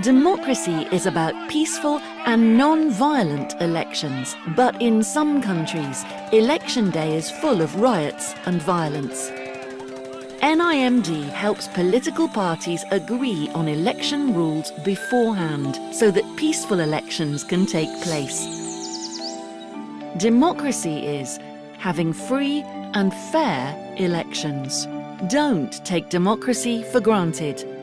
Democracy is about peaceful and non-violent elections, but in some countries, election day is full of riots and violence. NIMD helps political parties agree on election rules beforehand so that peaceful elections can take place. Democracy is having free and fair elections. Don't take democracy for granted.